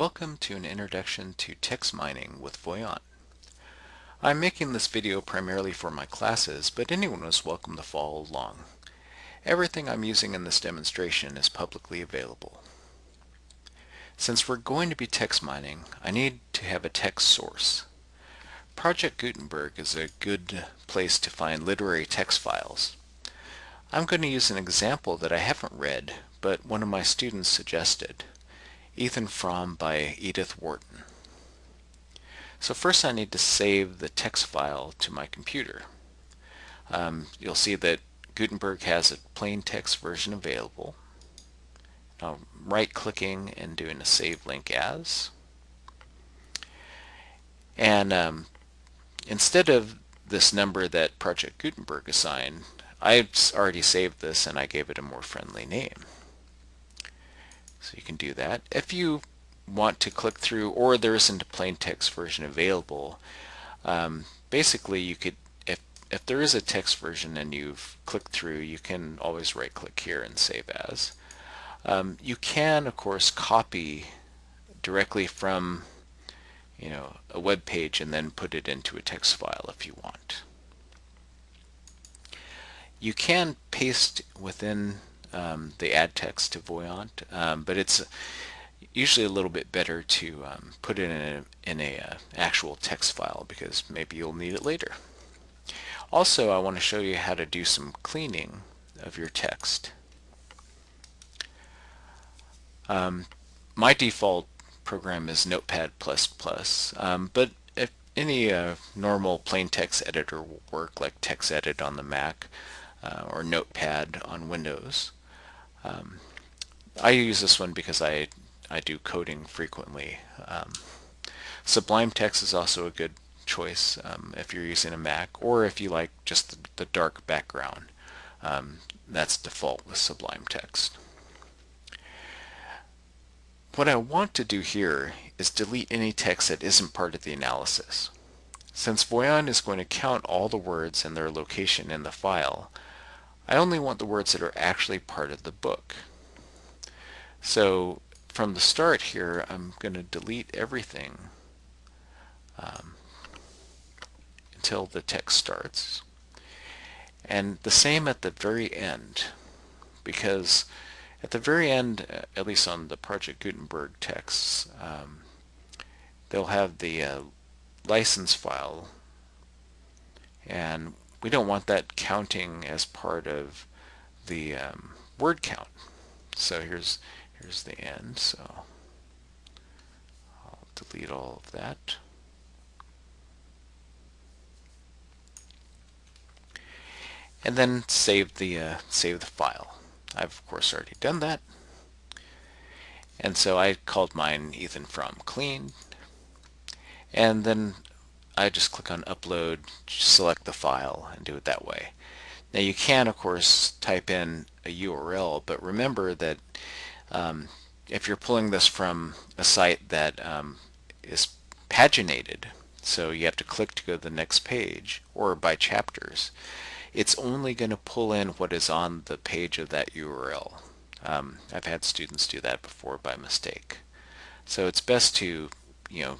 Welcome to an introduction to text mining with Voyant. I'm making this video primarily for my classes, but anyone is welcome to follow along. Everything I'm using in this demonstration is publicly available. Since we're going to be text mining, I need to have a text source. Project Gutenberg is a good place to find literary text files. I'm going to use an example that I haven't read, but one of my students suggested. Ethan Frome by Edith Wharton. So first I need to save the text file to my computer. Um, you'll see that Gutenberg has a plain text version available. Now right clicking and doing a save link as. And um, instead of this number that Project Gutenberg assigned, I've already saved this and I gave it a more friendly name. So you can do that. If you want to click through or there isn't a plain text version available, um, basically you could, if, if there is a text version and you've clicked through, you can always right click here and save as. Um, you can of course copy directly from you know a web page and then put it into a text file if you want. You can paste within um, the add text to Voyant, um, but it's usually a little bit better to um, put it in a, in a uh, actual text file because maybe you'll need it later. Also, I want to show you how to do some cleaning of your text. Um, my default program is Notepad++, um, but if any uh, normal plain text editor will work, like TextEdit on the Mac uh, or Notepad on Windows. Um, I use this one because I, I do coding frequently. Um, Sublime Text is also a good choice um, if you're using a Mac or if you like just the, the dark background. Um, that's default with Sublime Text. What I want to do here is delete any text that isn't part of the analysis. Since Voyant is going to count all the words and their location in the file, I only want the words that are actually part of the book. So from the start here, I'm going to delete everything um, until the text starts. And the same at the very end, because at the very end, uh, at least on the Project Gutenberg texts, um, they'll have the uh, license file and we don't want that counting as part of the um, word count. So here's here's the end. So I'll delete all of that. And then save the uh, save the file. I've of course already done that. And so I called mine Ethan Frome clean. And then I just click on upload, select the file and do it that way. Now you can of course type in a URL but remember that um, if you're pulling this from a site that um, is paginated so you have to click to go to the next page or by chapters it's only going to pull in what is on the page of that URL. Um, I've had students do that before by mistake. So it's best to you know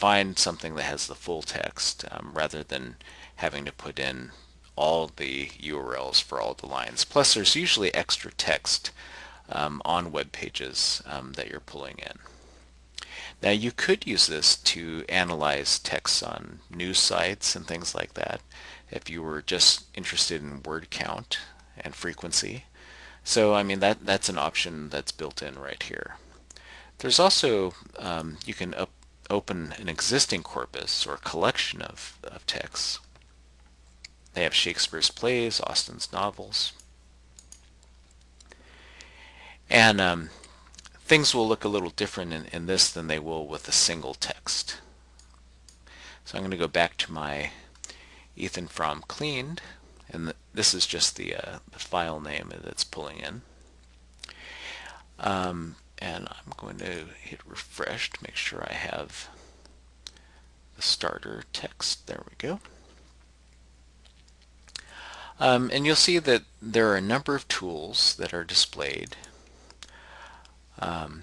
find something that has the full text um, rather than having to put in all the URLs for all the lines. Plus there's usually extra text um, on web pages um, that you're pulling in. Now you could use this to analyze text on news sites and things like that if you were just interested in word count and frequency. So I mean that that's an option that's built in right here. There's also um, you can up, open an existing corpus or collection of, of texts. They have Shakespeare's plays, Austen's novels. And um, things will look a little different in, in this than they will with a single text. So I'm going to go back to my Ethan Frome cleaned, and the, this is just the, uh, the file name that's pulling in. Um, and I'm going to hit refresh to make sure I have the starter text. There we go. Um, and you'll see that there are a number of tools that are displayed. Um,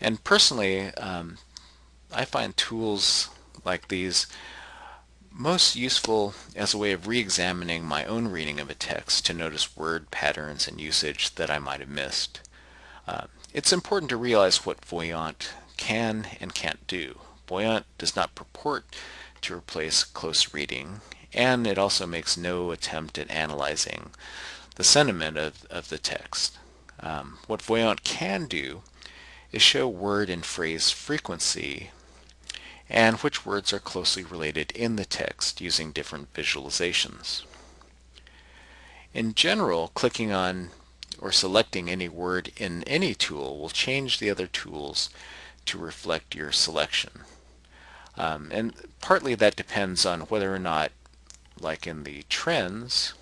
And personally, um, I find tools like these most useful as a way of re-examining my own reading of a text to notice word patterns and usage that I might have missed. Uh, it's important to realize what Voyant can and can't do. Voyant does not purport to replace close reading, and it also makes no attempt at analyzing the sentiment of, of the text. Um, what Voyant can do is show word and phrase frequency and which words are closely related in the text using different visualizations. In general, clicking on or selecting any word in any tool will change the other tools to reflect your selection. Um, and partly that depends on whether or not, like in the trends,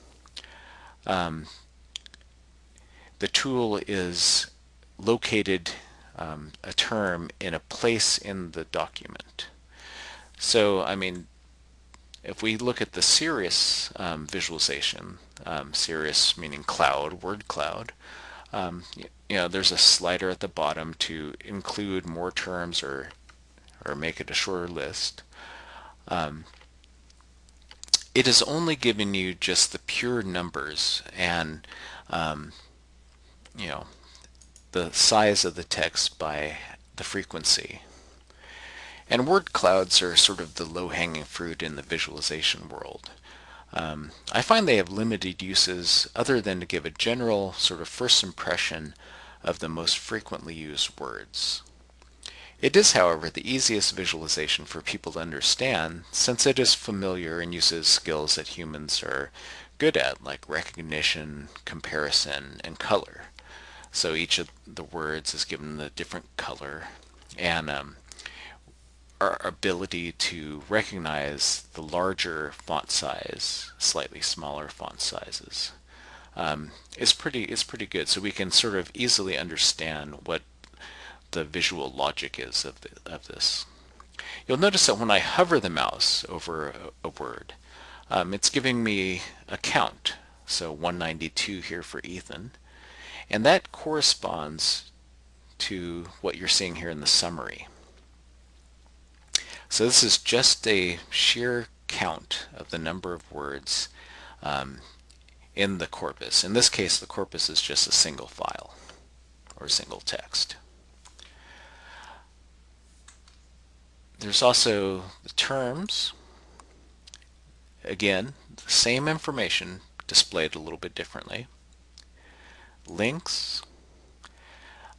um, the tool is located um, a term in a place in the document. So, I mean, if we look at the Cirrus um, visualization, um, meaning cloud, word cloud, um, you know, there's a slider at the bottom to include more terms or, or make it a shorter list. Um, it is only giving you just the pure numbers and, um, you know, the size of the text by the frequency. And word clouds are sort of the low-hanging fruit in the visualization world. Um, I find they have limited uses other than to give a general sort of first impression of the most frequently used words. It is, however, the easiest visualization for people to understand since it is familiar and uses skills that humans are good at, like recognition, comparison, and color. So each of the words is given a different color, and um, our ability to recognize the larger font size, slightly smaller font sizes, um, is pretty is pretty good. So we can sort of easily understand what the visual logic is of the, of this. You'll notice that when I hover the mouse over a, a word, um, it's giving me a count. So 192 here for Ethan, and that corresponds to what you're seeing here in the summary. So this is just a sheer count of the number of words um, in the corpus. In this case, the corpus is just a single file or single text. There's also the terms. Again, the same information displayed a little bit differently. Links.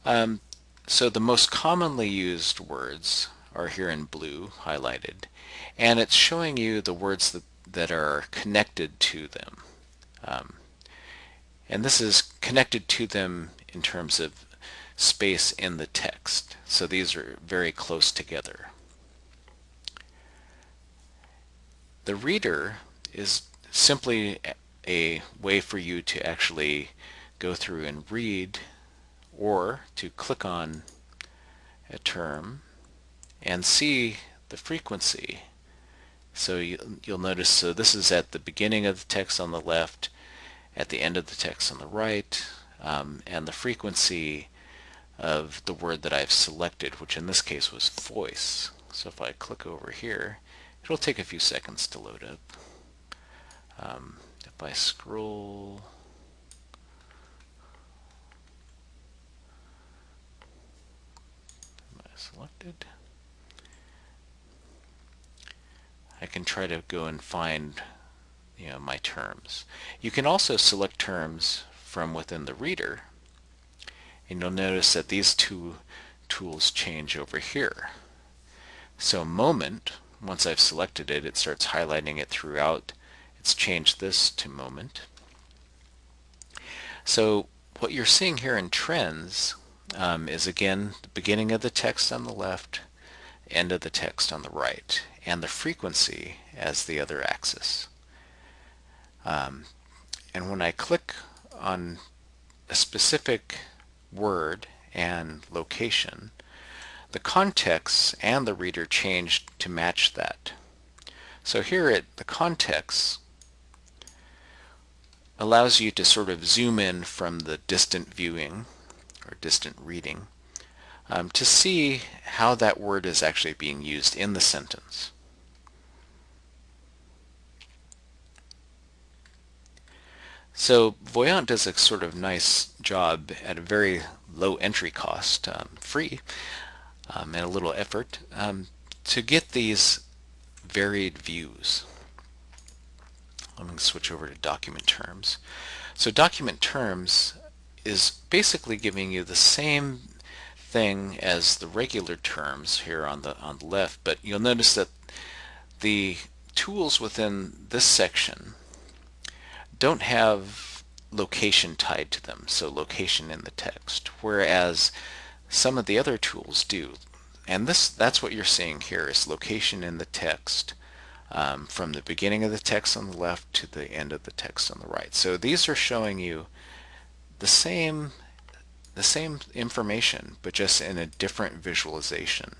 Um, so the most commonly used words are here in blue highlighted. And it's showing you the words that, that are connected to them. Um, and this is connected to them in terms of space in the text. So these are very close together. The reader is simply a way for you to actually go through and read or to click on a term and see the frequency. So you, will notice, so this is at the beginning of the text on the left, at the end of the text on the right, um, and the frequency of the word that I've selected, which in this case was voice. So if I click over here, it'll take a few seconds to load up. Um, if I scroll selected I can try to go and find you know, my terms. You can also select terms from within the reader and you'll notice that these two tools change over here. So moment, once I've selected it, it starts highlighting it throughout. It's changed this to moment. So what you're seeing here in trends um, is again the beginning of the text on the left, end of the text on the right and the frequency as the other axis. Um, and when I click on a specific word and location, the context and the reader change to match that. So here it the context allows you to sort of zoom in from the distant viewing or distant reading um, to see how that word is actually being used in the sentence. So Voyant does a sort of nice job at a very low entry cost, um, free, um, and a little effort, um, to get these varied views. I'm going to switch over to document terms. So document terms is basically giving you the same thing as the regular terms here on the on the left, but you'll notice that the tools within this section don't have location tied to them, so location in the text, whereas some of the other tools do. And this that's what you're seeing here is location in the text um, from the beginning of the text on the left to the end of the text on the right. So these are showing you the same the same information but just in a different visualization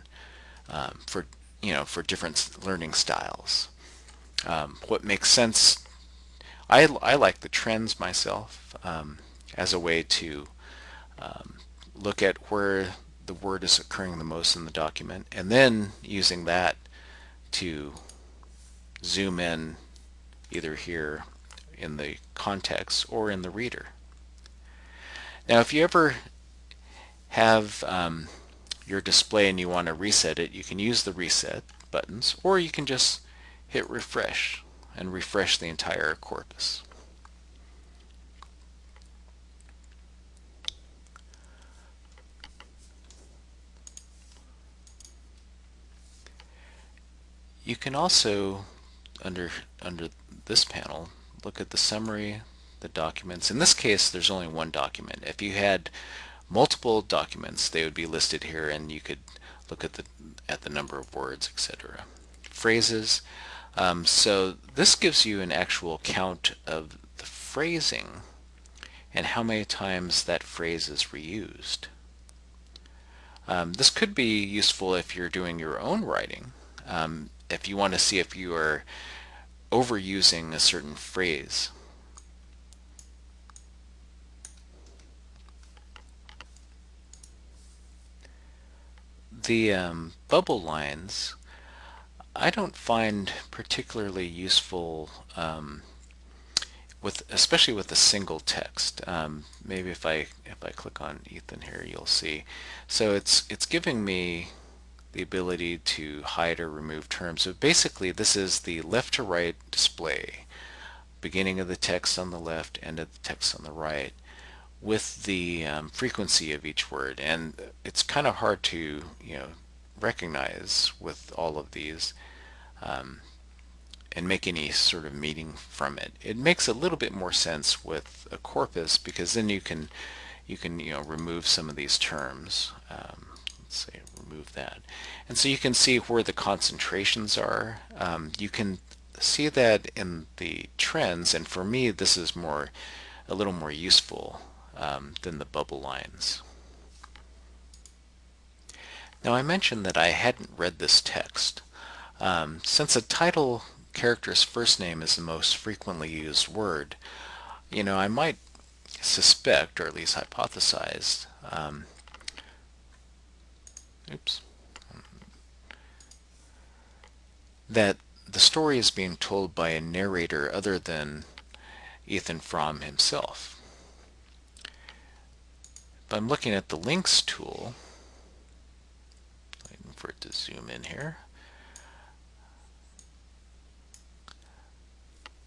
um, for you know for different learning styles. Um, what makes sense I, I like the trends myself um, as a way to um, look at where the word is occurring the most in the document and then using that to zoom in either here in the context or in the reader. Now if you ever have um, your display and you want to reset it, you can use the reset buttons or you can just hit refresh and refresh the entire corpus. You can also, under, under this panel, look at the summary, the documents. In this case, there's only one document. If you had multiple documents, they would be listed here and you could look at the, at the number of words, etc. Phrases. Um, so this gives you an actual count of the phrasing and how many times that phrase is reused. Um, this could be useful if you're doing your own writing. Um, if you want to see if you are overusing a certain phrase. The um, bubble lines I don't find particularly useful um, with especially with a single text. Um, maybe if I if I click on Ethan here you'll see. So it's it's giving me the ability to hide or remove terms. So basically this is the left to right display, beginning of the text on the left, end of the text on the right, with the um, frequency of each word. And it's kind of hard to you know recognize with all of these um, and make any sort of meaning from it. It makes a little bit more sense with a corpus because then you can you can you know remove some of these terms. Um, let's say remove that. And so you can see where the concentrations are. Um, you can see that in the trends, and for me this is more a little more useful um, than the bubble lines. Now I mentioned that I hadn't read this text. Um, since a title character's first name is the most frequently used word, you know, I might suspect, or at least hypothesize, um, oops, that the story is being told by a narrator other than Ethan Frome himself. If I'm looking at the links tool, for it to zoom in here,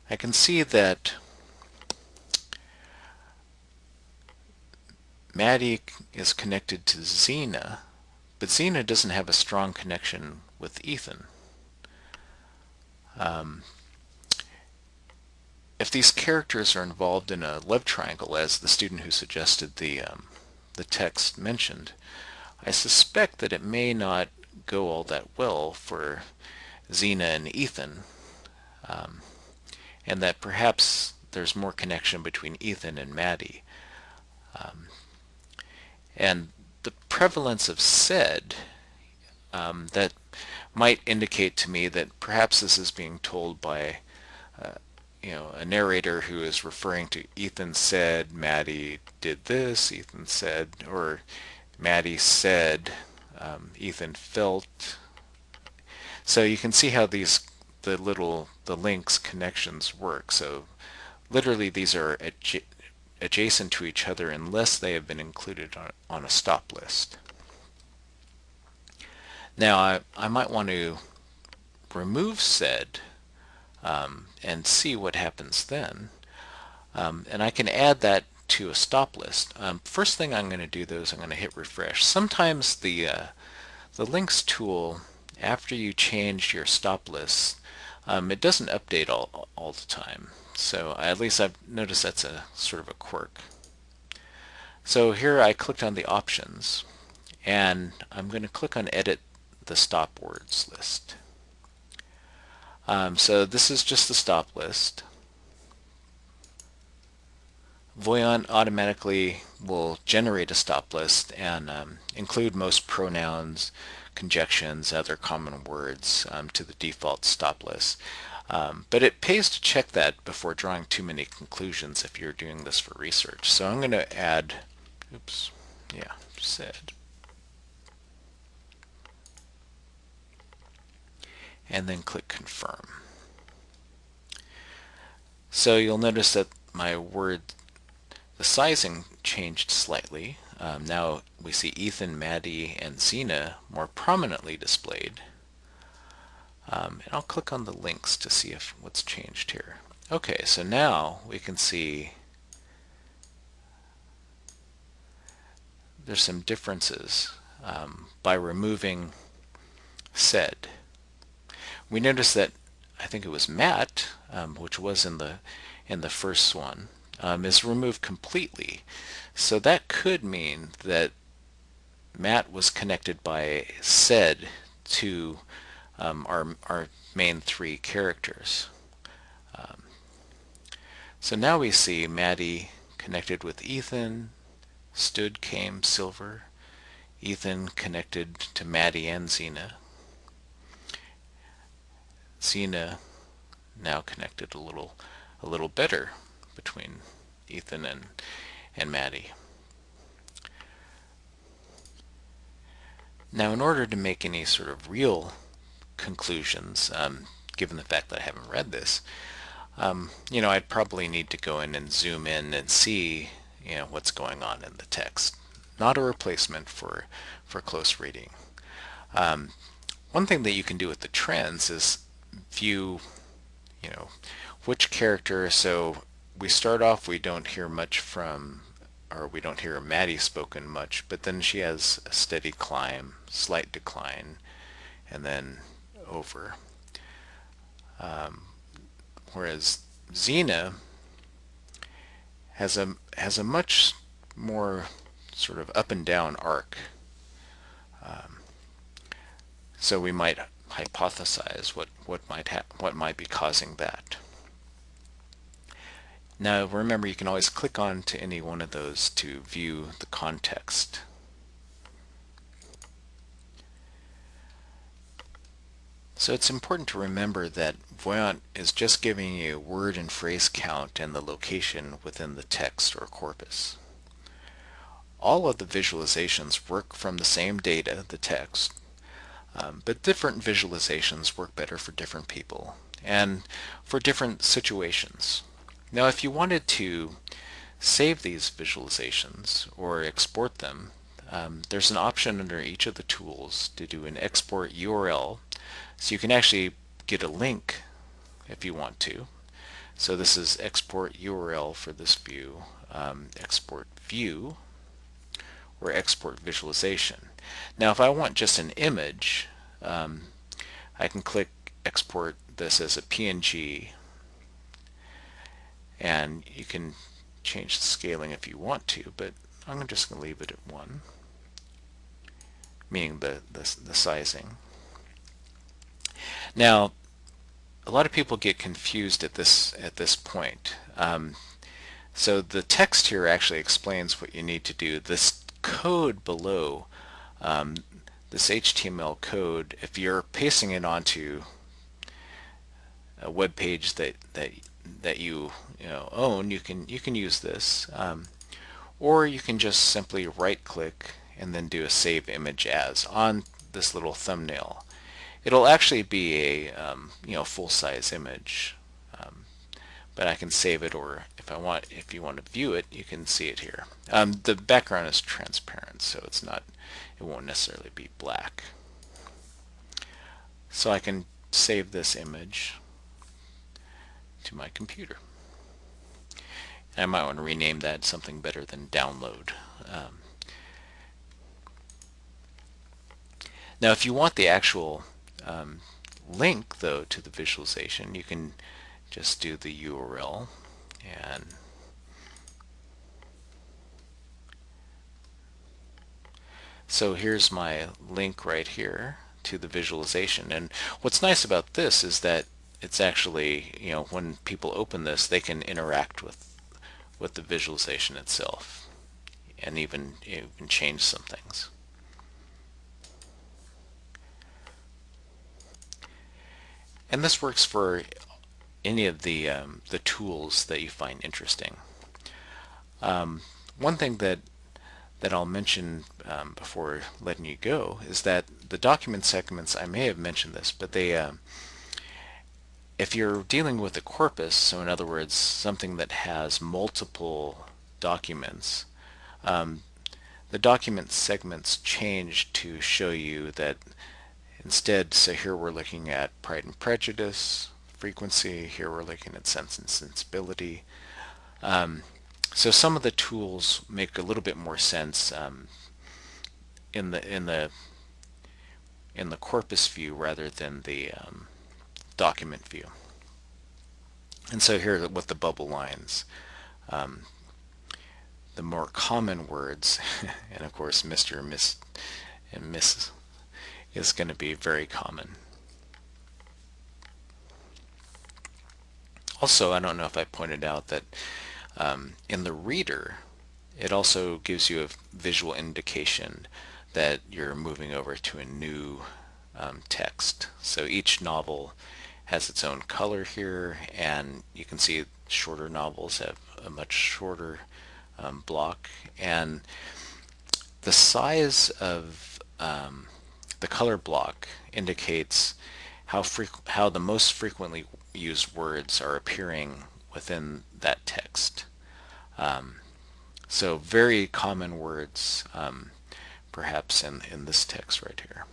I can see that Mattie is connected to Zeena, but Zeena doesn't have a strong connection with Ethan. Um, if these characters are involved in a love triangle, as the student who suggested the, um, the text mentioned, I suspect that it may not go all that well for Zeena and Ethan. Um, and that perhaps there's more connection between Ethan and Mattie. Um, and the prevalence of said um, that might indicate to me that perhaps this is being told by uh, you know a narrator who is referring to Ethan said Mattie did this Ethan said or Mattie said, um, Ethan felt. So you can see how these the little the links connections work. So literally these are adja adjacent to each other unless they have been included on, on a stop list. Now I, I might want to remove said um, and see what happens then. Um, and I can add that to a stop list. Um, first thing I'm going to do though is I'm going to hit refresh. Sometimes the uh, the links tool after you change your stop list um, it doesn't update all, all the time. So at least I've noticed that's a sort of a quirk. So here I clicked on the options and I'm going to click on edit the stop words list. Um, so this is just the stop list. Voyant automatically will generate a stop list and um, include most pronouns, conjunctions, other common words um, to the default stop list. Um, but it pays to check that before drawing too many conclusions if you're doing this for research. So I'm going to add, oops, yeah, said. And then click confirm. So you'll notice that my word, the sizing changed slightly. Um, now we see Ethan, Mattie, and Zeena more prominently displayed. Um, and I'll click on the links to see if what's changed here. Okay, so now we can see there's some differences um, by removing said. We notice that I think it was Matt, um, which was in the in the first one, um, is removed completely. So that could mean that Matt was connected by said to um, our, our main three characters. Um, so now we see Mattie connected with Ethan, stood, came, silver, Ethan connected to Mattie and Zeena. Zeena now connected a little a little better between Ethan and and Mattie. Now in order to make any sort of real conclusions, um, given the fact that I haven't read this, um, you know, I'd probably need to go in and zoom in and see, you know, what's going on in the text. Not a replacement for, for close reading. Um, one thing that you can do with the trends is view, you know, which character, so we start off, we don't hear much from, or we don't hear Mattie spoken much, but then she has a steady climb, slight decline, and then over. Um, whereas Zeena has a has a much more sort of up and down arc. Um, so we might hypothesize what what might what might be causing that. Now remember you can always click on to any one of those to view the context. So it's important to remember that Voyant is just giving you word and phrase count and the location within the text or corpus. All of the visualizations work from the same data, the text, um, but different visualizations work better for different people and for different situations. Now if you wanted to save these visualizations or export them, um, there's an option under each of the tools to do an export URL so you can actually get a link if you want to. So this is export URL for this view, um, export view, or export visualization. Now if I want just an image, um, I can click export this as a PNG and you can change the scaling if you want to, but I'm just going to leave it at 1, meaning the, the, the sizing. Now, a lot of people get confused at this at this point. Um, so the text here actually explains what you need to do. This code below, um, this HTML code, if you're pasting it onto a web page that that that you you know own, you can you can use this, um, or you can just simply right click and then do a save image as on this little thumbnail. It'll actually be a um, you know full-size image, um, but I can save it, or if I want, if you want to view it, you can see it here. Um, the background is transparent, so it's not, it won't necessarily be black. So I can save this image to my computer. I might want to rename that something better than download. Um, now if you want the actual um, link though to the visualization you can just do the URL and so here's my link right here to the visualization and what's nice about this is that it's actually you know when people open this they can interact with with the visualization itself and even even change some things. And this works for any of the um, the tools that you find interesting. Um, one thing that that I'll mention um, before letting you go is that the document segments, I may have mentioned this, but they uh, if you're dealing with a corpus, so in other words, something that has multiple documents, um, the document segments change to show you that instead, so here we're looking at Pride and Prejudice, frequency, here we're looking at Sense and Sensibility. Um, so some of the tools make a little bit more sense um, in the in the in the corpus view rather than the um, document view. And so here with the bubble lines, um, the more common words, and of course Mr. Miss and Miss is going to be very common. Also, I don't know if I pointed out that um, in the reader, it also gives you a visual indication that you're moving over to a new um, text. So each novel has its own color here and you can see shorter novels have a much shorter um, block and the size of um, the color block indicates how how the most frequently used words are appearing within that text. Um, so very common words um, perhaps in, in this text right here.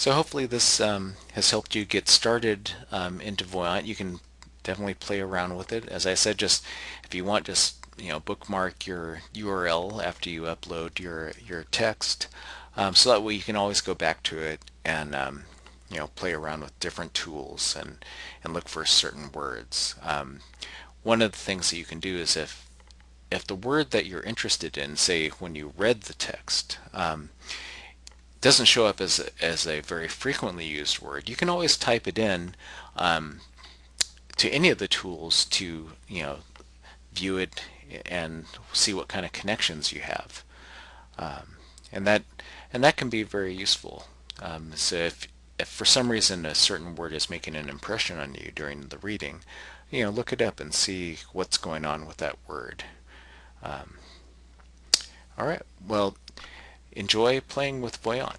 So hopefully this um, has helped you get started um, into Voyant. You can definitely play around with it. As I said, just if you want, just you know, bookmark your URL after you upload your your text, um, so that way you can always go back to it and um, you know play around with different tools and and look for certain words. Um, one of the things that you can do is if if the word that you're interested in, say when you read the text, um, doesn't show up as as a very frequently used word, you can always type it in um, to any of the tools to you know view it and see what kind of connections you have, um, and that and that can be very useful. Um, so if if for some reason a certain word is making an impression on you during the reading, you know look it up and see what's going on with that word. Um, all right, well enjoy playing with Voyant.